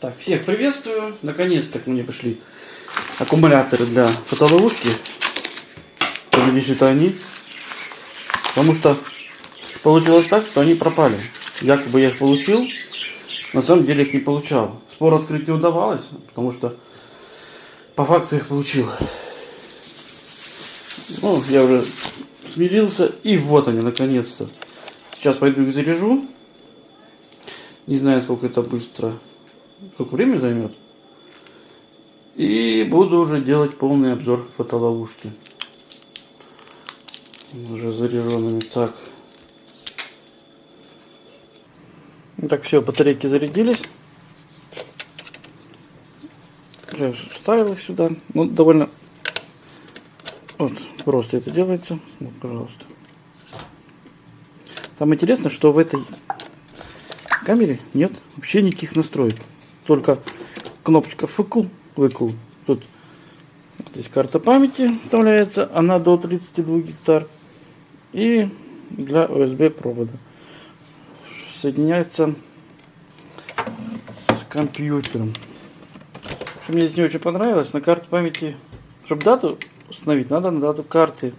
Так, всех приветствую. Наконец-то ко мне пришли аккумуляторы для фотоловушки. Надеюсь, это они. Потому что получилось так, что они пропали. Якобы я их получил, на самом деле их не получал. Спор открыть не удавалось, потому что по факту их получил. Ну, я уже смирился, и вот они, наконец-то. Сейчас пойду их заряжу. Не знаю, сколько это быстро, сколько времени займет. И буду уже делать полный обзор фотоловушки. Уже заряженными. Так. Так, все, батарейки зарядились. Я вставил их сюда. Ну, довольно вот, просто это делается. Вот, пожалуйста. Самое интересное, что в этой камере нет вообще никаких настроек. Только кнопочка выкл, выкл. Тут здесь карта памяти вставляется, она до 32 гектар. И для USB провода соединяется с компьютером. Что мне здесь не очень понравилось, на карту памяти, чтобы дату установить, надо на дату карты.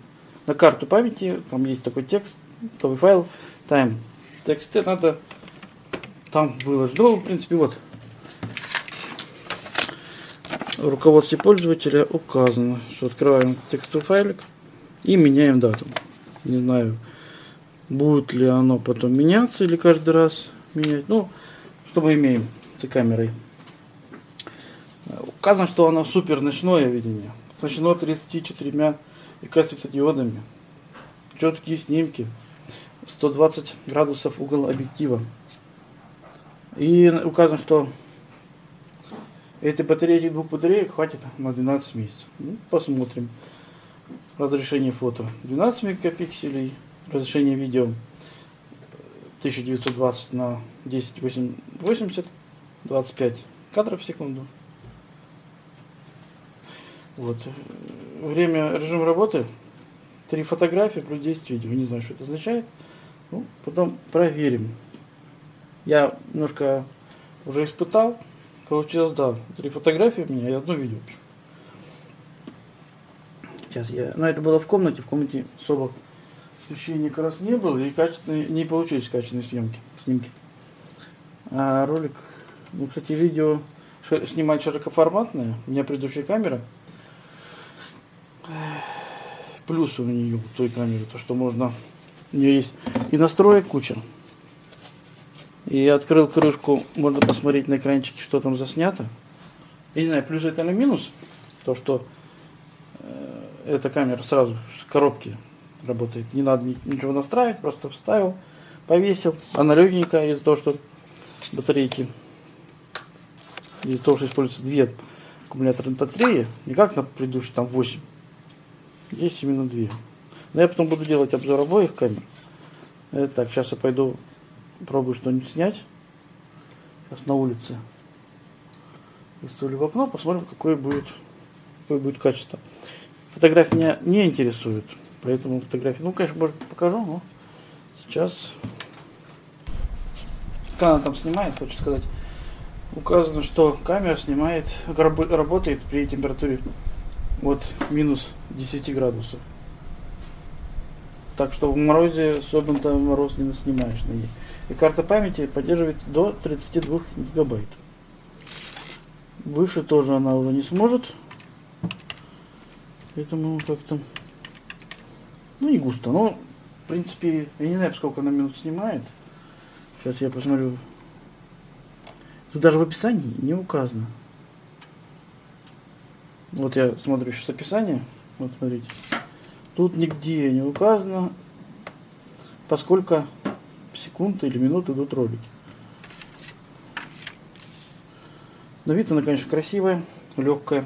На карту памяти, там есть такой текст, новый файл, time. Тексты надо там выложить. Ну, в принципе, вот. В руководстве пользователя указано, что открываем текстовый файлик и меняем дату. Не знаю, будет ли оно потом меняться или каждый раз менять. Ну, что мы имеем с камерой. Указано, что оно супер ночное видение. Оснащено 34 и диодами. Четкие снимки. 120 градусов угол объектива. И указано, что этой батареи, этих двух батареек хватит на 12 месяцев. Ну, посмотрим. Разрешение фото 12 мегапикселей. Разрешение видео 1920 на 1080 25 кадров в секунду. Вот. Время, режим работы. Три фотографии плюс 10 видео. Не знаю, что это означает. Ну, потом проверим. Я немножко уже испытал. Получилось, да, три фотографии у меня и одно видео. Сейчас я... Но это было в комнате. В комнате особо освещения как раз не было. И качественные, не получились качественные съемки, снимки. А ролик... Ну, кстати, видео снимать широкоформатное. У меня предыдущая камера. Плюс у нее, той камеры, то, что можно у нее есть и настроек куча. И открыл крышку, можно посмотреть на экранчике, что там заснято. Я не знаю, плюс это или минус, то что э, эта камера сразу с коробки работает. Не надо ничего настраивать, просто вставил, повесил. Она легенькая из-за того, что батарейки, из-за того, что используются две аккумуляторные батареи, не как на предыдущей там 8. Здесь именно две. Но я потом буду делать обзор обоих камер. Э, так, сейчас я пойду пробую что-нибудь снять. Сейчас на улице. Выставлю в окно, посмотрим, какое будет, какое будет качество. Фотографии меня не интересуют, поэтому фотографии, ну, конечно, может покажу, но сейчас, как она там снимает, хочу сказать, указано, что камера снимает, работает при температуре от минус 10 градусов. Так что в морозе особенно мороз не снимаешь на ней. И карта памяти поддерживает до 32 гигабайт. Выше тоже она уже не сможет. Поэтому как-то... Ну, не густо. Но, в принципе, я не знаю, сколько она минут снимает. Сейчас я посмотрю. Тут даже в описании не указано. Вот я смотрю сейчас описание. Вот смотрите. Тут нигде не указано, поскольку секунды или минуты идут ролики. Но вид она, конечно, красивая, легкая,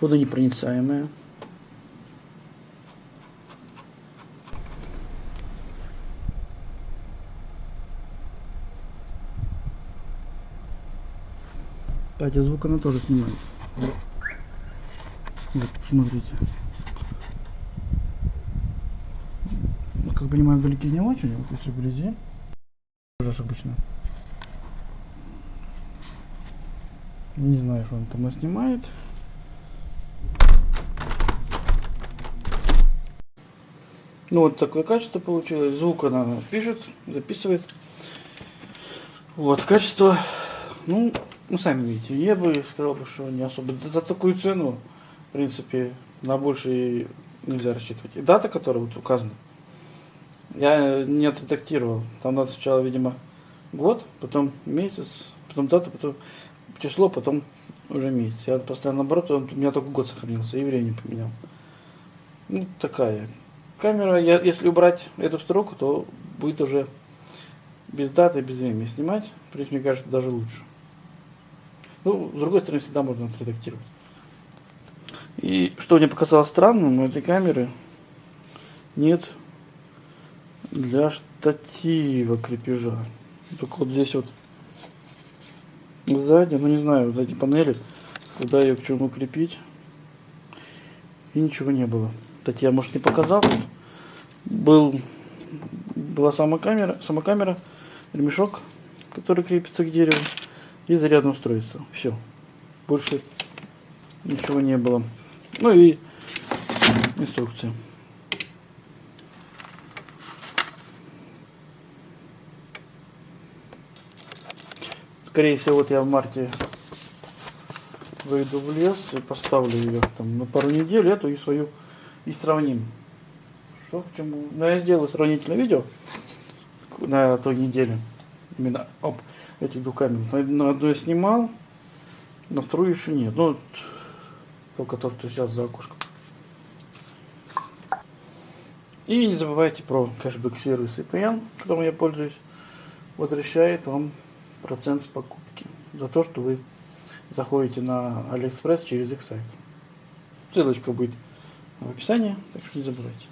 водонепроницаемая. Кстати, звук она тоже снимает. Вот, смотрите. Как понимаю, вдалеке не очень, вот если вблизи, уже обычно. Не знаю, что он там снимает. Ну вот такое качество получилось. Звук она пишет, записывает. Вот, качество, ну, ну сами видите, я бы сказал, бы, что не особо. За такую цену, в принципе, на больше нельзя рассчитывать. И дата, которая вот указана, я не отредактировал. Там надо сначала, видимо, год, потом месяц, потом дату, потом число, потом уже месяц. Я постоянно наоборот, он, у меня только год сохранился, и время поменял. Ну, такая. Камера, я, если убрать эту строку, то будет уже без даты, без времени снимать. Принципе, мне кажется, даже лучше. Ну, с другой стороны, всегда можно отредактировать. И что мне показалось странным, у этой камеры нет для штатива крепежа. Только вот здесь вот сзади, ну не знаю, вот эти панели, куда ее к чему крепить. И ничего не было. Кстати, я, может, не показал. Был, была сама камера, сама камера, ремешок, который крепится к дереву, и зарядное устройство. Все. Больше ничего не было. Ну и инструкция. Скорее всего, вот я в марте выйду в лес и поставлю ее там на пару недель, эту и свою, и сравним. Что к чему? Ну, я сделаю сравнительное видео на той неделе. Именно об этих двух камер. На, на одну я снимал, на вторую еще нет. Ну, только то, что сейчас за окошком. И не забывайте про кэшбэк сервис EPN, которым я пользуюсь. Возвращает вам процент с покупки за то, что вы заходите на Алиэкспресс через их сайт. Ссылочка будет в описании, так что не забывайте.